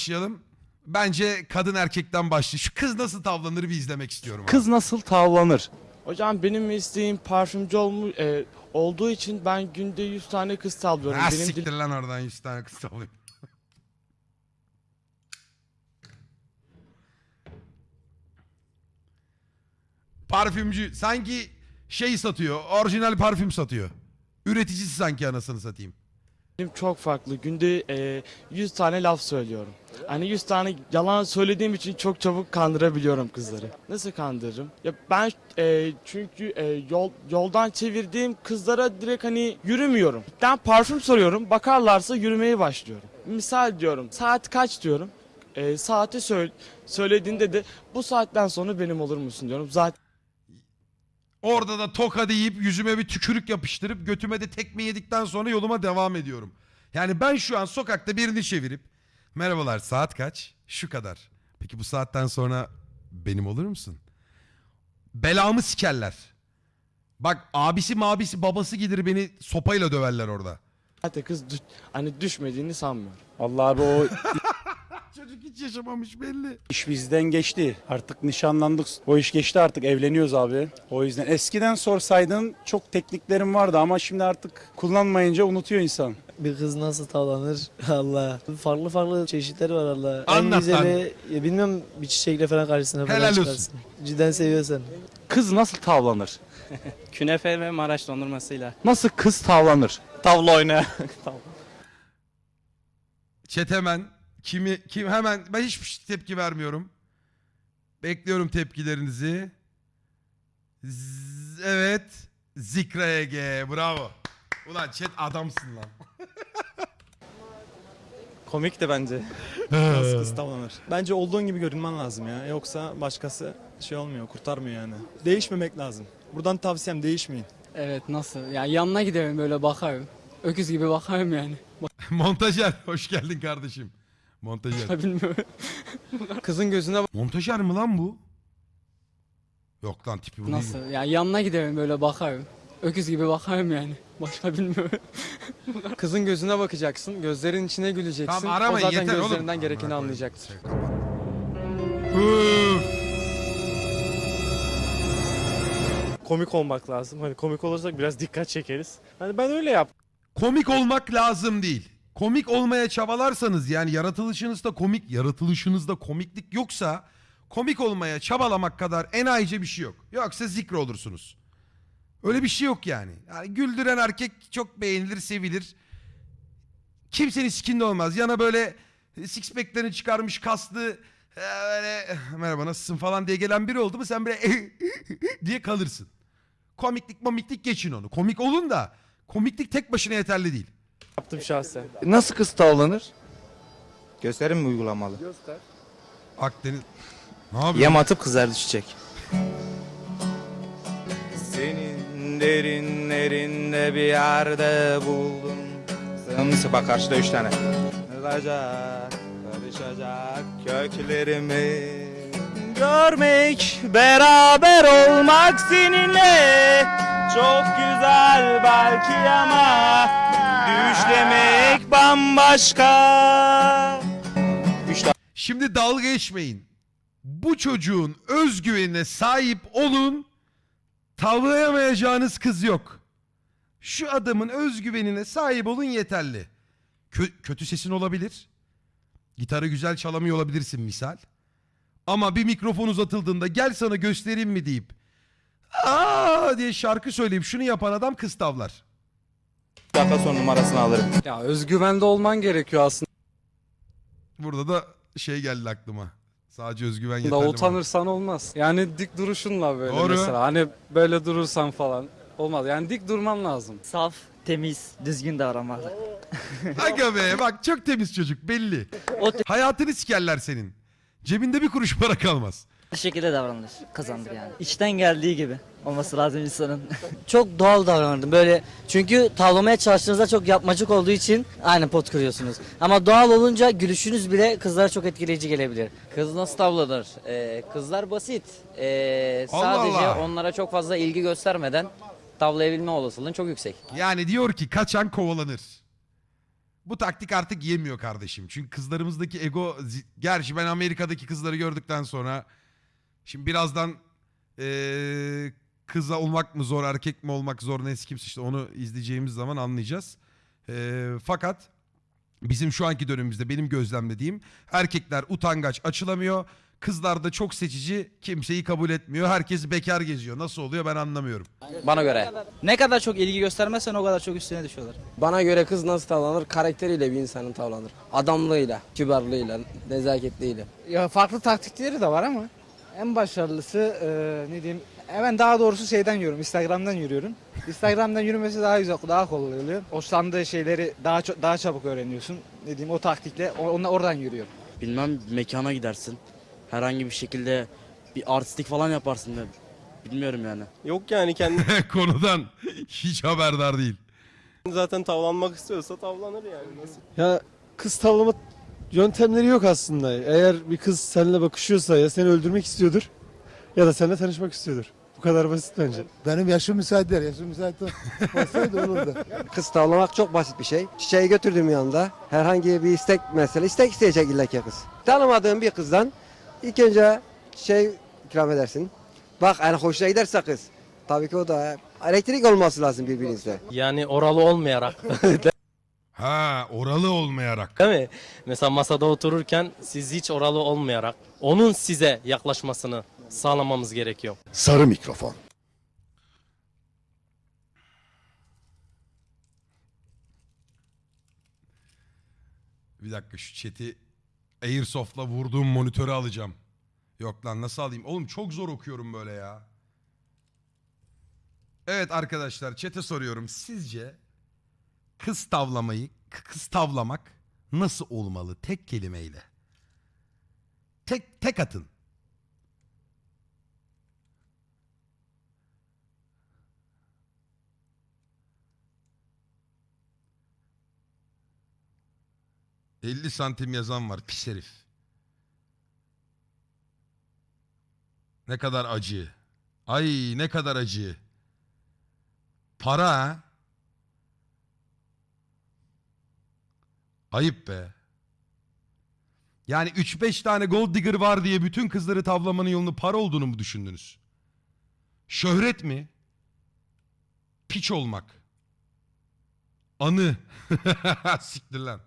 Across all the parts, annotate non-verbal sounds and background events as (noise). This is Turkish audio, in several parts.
başlayalım. Bence kadın erkekten başlayalım. Şu kız nasıl tavlanır bir izlemek istiyorum. abi. Kız nasıl tavlanır? Hocam benim isteğim parfümcü olmu e, olduğu için ben günde 100 tane kız tavlıyorum. Ha benim siktir dil- lan oradan 100 tane kız tavlayayım. Parfümcü sanki şey satıyor. Orijinal parfüm satıyor. Üreticisi sanki anasını satayım. Çok farklı. Günde e, 100 tane laf söylüyorum. Hani 100 tane yalan söylediğim için çok çabuk kandırabiliyorum kızları. Nasıl kandırırım? Ya ben e, çünkü e, yol yoldan çevirdiğim kızlara direkt hani yürümüyorum. Ben parfüm soruyorum. Bakarlarsa yürümeye başlıyorum. Misal diyorum. Saat kaç diyorum. E, saati söyle, söylediğinde de bu saatten sonra benim olur musun diyorum. Zaten Orada da toka deyip yüzüme bir tükürük yapıştırıp götüme de tekme yedikten sonra yoluma devam ediyorum. Yani ben şu an sokakta birini çevirip merhabalar saat kaç? Şu kadar. Peki bu saatten sonra benim olur musun? Belamı sikerler. Bak abisi mabisi babası gelir beni sopayla döverler orada. zaten kız dü- hani düşmediğini sanmıyorum. Vallahi abi o Çocuk hiç yaşamamış belli. iş bizden geçti. Artık nişanlandık. O iş geçti artık evleniyoruz abi. O yüzden eskiden sorsaydın çok tekniklerim vardı ama şimdi artık kullanmayınca unutuyor insan. Bir kız nasıl tavlanır (laughs) Allah. Farklı farklı çeşitleri var Allah. Anlat en güzeli ya bilmem bir çiçekle falan karşısına falan Helal olsun. çıkarsın. Cidden seviyorsan. Kız nasıl tavlanır? (laughs) Künefe ve Maraş dondurmasıyla. Nasıl kız tavlanır? Tavla oyna. (laughs) Chat hemen kimi kim hemen ben hiçbir tepki vermiyorum. Bekliyorum tepkilerinizi. Z- evet. Zikra Ege. Bravo. Ulan chat adamsın lan. Komik de bence. Tavlanır. Bence olduğun gibi görünmen lazım ya. Yoksa başkası şey olmuyor, kurtarmıyor yani. Değişmemek lazım. Buradan tavsiyem değişmeyin. Evet nasıl? Ya yanına giderim böyle bakarım. Öküz gibi bakarım yani. (laughs) Montajer hoş geldin kardeşim. Montajer. (laughs) Bilmiyorum. (laughs) Kızın gözüne Montajer mi lan bu? Yok lan tipi bu değil. Nasıl? Ya yanına giderim böyle bakarım. Öküz gibi bakarım yani. Başka bilmiyorum. (laughs) kızın gözüne bakacaksın. Gözlerin içine güleceksin. Tamam aramayın o zaten yeter oğlum. gözlerinden gerekeni Amına anlayacaktır. Üf. komik olmak lazım. Hani komik olursak biraz dikkat çekeriz. Hani ben öyle yap. Komik olmak lazım değil. Komik olmaya çabalarsanız yani yaratılışınızda komik, yaratılışınızda komiklik yoksa komik olmaya çabalamak kadar enayice bir şey yok. Yoksa zikre olursunuz. Öyle bir şey yok yani. yani güldüren erkek çok beğenilir, sevilir. Kimsenin sikinde olmaz. Yana böyle six pack'lerini çıkarmış kaslı e, böyle merhaba nasılsın falan diye gelen biri oldu mu sen böyle (laughs) diye kalırsın. Komiklik momiklik geçin onu. Komik olun da komiklik tek başına yeterli değil. Yaptım şahsen. Nasıl kız tavlanır? Gösterim mi uygulamalı? Akdeniz... Ne yapıyorsun? Yem atıp kızar düşecek. Senin derinlerinde bir yerde buldum. Sımsı bak karşıda üç tane. Kırılacak, karışacak köklerimi. Görmek, beraber olmak seninle çok güzel belki ama düşlemek bambaşka. Şimdi dalga geçmeyin. Bu çocuğun özgüvenine sahip olun. Tavlayamayacağınız kız yok. Şu adamın özgüvenine sahip olun yeterli. Kö- kötü sesin olabilir. Gitarı güzel çalamıyor olabilirsin misal. Ama bir mikrofon uzatıldığında gel sana göstereyim mi deyip aa diye şarkı söyleyip şunu yapan adam kız tavlar. Dakika sonra numarasını alırım. Ya özgüvende olman gerekiyor aslında. Burada da şey geldi aklıma. Sadece özgüven yeterli. Da mi? utanırsan olmaz. Yani dik duruşunla böyle Doğru. mesela. Hani böyle durursan falan olmaz. Yani dik durman lazım. Saf, temiz, düzgün davranmalı. (laughs) Aga be bak çok temiz çocuk belli. O Hayatını sikerler senin. Cebinde bir kuruş para kalmaz. Şekilde davranılır. Kazandır yani. İçten geldiği gibi olması lazım insanın. (laughs) çok doğal davranırdım böyle. Çünkü tavlamaya çalıştığınızda çok yapmacık olduğu için aynı pot kırıyorsunuz. Ama doğal olunca gülüşünüz bile kızlara çok etkileyici gelebilir. Kız nasıl tavlanır? Ee, kızlar basit. Ee, Allah sadece Allah. onlara çok fazla ilgi göstermeden tavlayabilme olasılığın çok yüksek. Yani diyor ki kaçan kovalanır. Bu taktik artık yemiyor kardeşim. Çünkü kızlarımızdaki ego... Gerçi ben Amerika'daki kızları gördükten sonra... Şimdi birazdan eee kıza olmak mı zor, erkek mi olmak zor neyse kimse işte onu izleyeceğimiz zaman anlayacağız. Eee, fakat bizim şu anki dönemimizde benim gözlemlediğim erkekler utangaç açılamıyor. Kızlar da çok seçici kimseyi kabul etmiyor. Herkes bekar geziyor. Nasıl oluyor ben anlamıyorum. Bana göre. Ne kadar çok ilgi göstermezsen o kadar çok üstüne düşüyorlar. Bana göre kız nasıl tavlanır? Karakteriyle bir insanın tavlanır. Adamlığıyla, kibarlığıyla, nezaketliyle. Ya farklı taktikleri de var ama en başarılısı e, ne diyeyim ben daha doğrusu şeyden yürüyorum Instagram'dan yürüyorum. Instagram'dan yürümesi daha güzel daha kolay oluyor. Hoşlandığı şeyleri daha çok daha çabuk öğreniyorsun. Ne diyeyim o taktikle onunla oradan yürüyorum. Bilmem mekana gidersin. Herhangi bir şekilde bir artistik falan yaparsın da. Bilmiyorum yani. Yok yani kendi (laughs) Konudan hiç haberdar değil. zaten tavlanmak istiyorsa tavlanır yani. Nasıl? Ya kız tavlama yöntemleri yok aslında. Eğer bir kız seninle bakışıyorsa ya seni öldürmek istiyordur ya da seninle tanışmak istiyordur. Bu kadar basit bence. Benim yaşım müsait değil. Yaşım müsait (laughs) olsaydı olurdu. Kız tavlamak çok basit bir şey. Çiçeği götürdüm yanında. Herhangi bir istek mesela istek isteyecek illa ki kız. Tanımadığın bir kızdan ilk önce şey ikram edersin. Bak yani hoşuna giderse kız. Tabii ki o da elektrik olması lazım birbirinizde. Yani oralı olmayarak (laughs) Ha oralı olmayarak. değil mi? Mesela masada otururken siz hiç oralı olmayarak onun size yaklaşmasını sağlamamız gerekiyor. Sarı mikrofon. Bir dakika şu chat'i Airsoft'la vurduğum monitörü alacağım. Yok lan nasıl alayım? Oğlum çok zor okuyorum böyle ya. Evet arkadaşlar chat'e soruyorum. Sizce kız tavlamayı, kız tavlamak nasıl olmalı tek kelimeyle? Tek tek atın. ...50 santim yazan var pis herif. Ne kadar acı. Ay ne kadar acı. Para ha? Ayıp be. Yani 3-5 tane gold digger var diye bütün kızları tavlamanın yolunu para olduğunu mu düşündünüz? Şöhret mi? Piç olmak. Anı. (laughs) Siktir lan.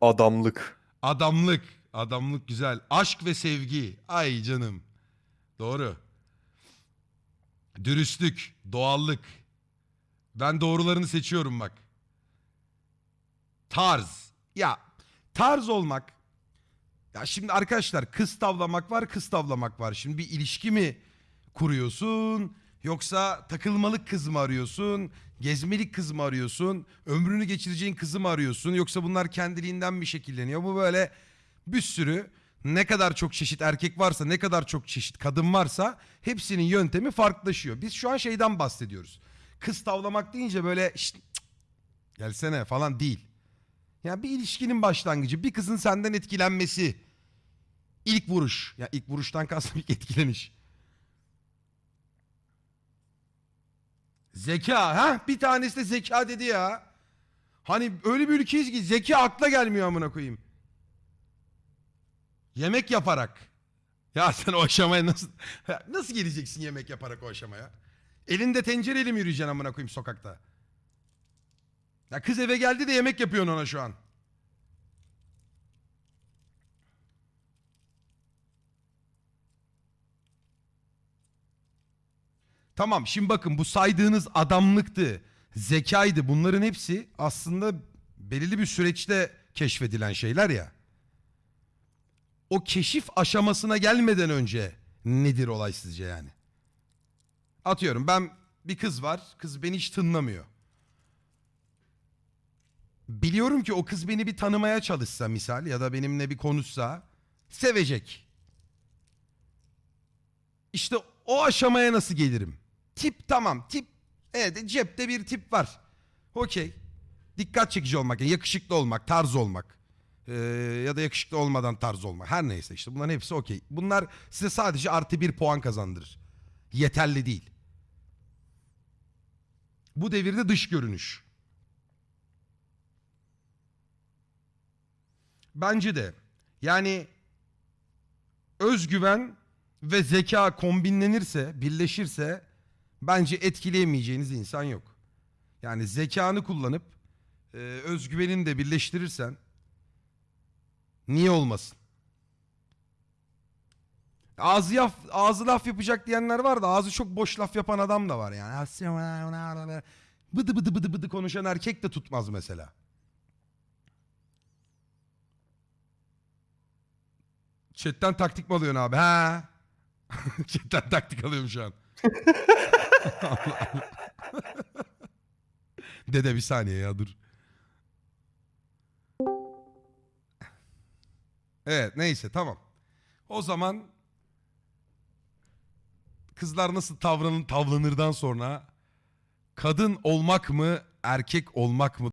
Adamlık. Adamlık. Adamlık güzel. Aşk ve sevgi. Ay canım. Doğru. Dürüstlük. Doğallık. Ben doğrularını seçiyorum bak. Tarz. Ya tarz olmak. Ya şimdi arkadaşlar kız tavlamak var kız tavlamak var. Şimdi bir ilişki mi kuruyorsun? Yoksa takılmalık kız mı arıyorsun? Gezmelik kız mı arıyorsun? Ömrünü geçireceğin kızı mı arıyorsun? Yoksa bunlar kendiliğinden mi şekilleniyor? Bu böyle bir sürü ne kadar çok çeşit erkek varsa ne kadar çok çeşit kadın varsa hepsinin yöntemi farklılaşıyor. Biz şu an şeyden bahsediyoruz. Kız tavlamak deyince böyle "Şşt, cık, gelsene falan değil. Ya bir ilişkinin başlangıcı bir kızın senden etkilenmesi. İlk vuruş. Ya ilk vuruştan kastım ilk etkileniş. Zeka ha bir tanesi de zeka dedi ya. Hani öyle bir ülkeyiz ki zeka akla gelmiyor amına koyayım. Yemek yaparak. Ya sen o aşamaya nasıl (laughs) nasıl geleceksin yemek yaparak o aşamaya? Elinde tencereyle mi yürüyeceksin amına koyayım sokakta? Ya kız eve geldi de yemek yapıyorsun ona şu an. Tamam şimdi bakın bu saydığınız adamlıktı, zekaydı bunların hepsi aslında belirli bir süreçte keşfedilen şeyler ya. O keşif aşamasına gelmeden önce nedir olay sizce yani? Atıyorum ben bir kız var, kız beni hiç tınlamıyor. Biliyorum ki o kız beni bir tanımaya çalışsa misal ya da benimle bir konuşsa sevecek. İşte o aşamaya nasıl gelirim? Tip tamam tip evet cepte bir tip var. Okey. Dikkat çekici olmak, yakışıklı olmak, tarz olmak. Ee, ya da yakışıklı olmadan tarz olmak. Her neyse işte bunların hepsi okey. Bunlar size sadece artı bir puan kazandırır. Yeterli değil. Bu devirde dış görünüş. Bence de. Yani özgüven ve zeka kombinlenirse, birleşirse bence etkileyemeyeceğiniz insan yok. Yani zekanı kullanıp e, özgüvenini de birleştirirsen niye olmasın? Ağzı, yaf, ağzı laf yapacak diyenler var da ağzı çok boş laf yapan adam da var yani. Bıdı bıdı bıdı bıdı konuşan erkek de tutmaz mesela. Chatten taktik mi alıyorsun abi? Ha? (laughs) Chatten taktik alıyorum şu an. (laughs) Dede bir saniye ya dur. Evet neyse tamam. O zaman kızlar nasıl davranın tavlanırdan sonra kadın olmak mı erkek olmak mı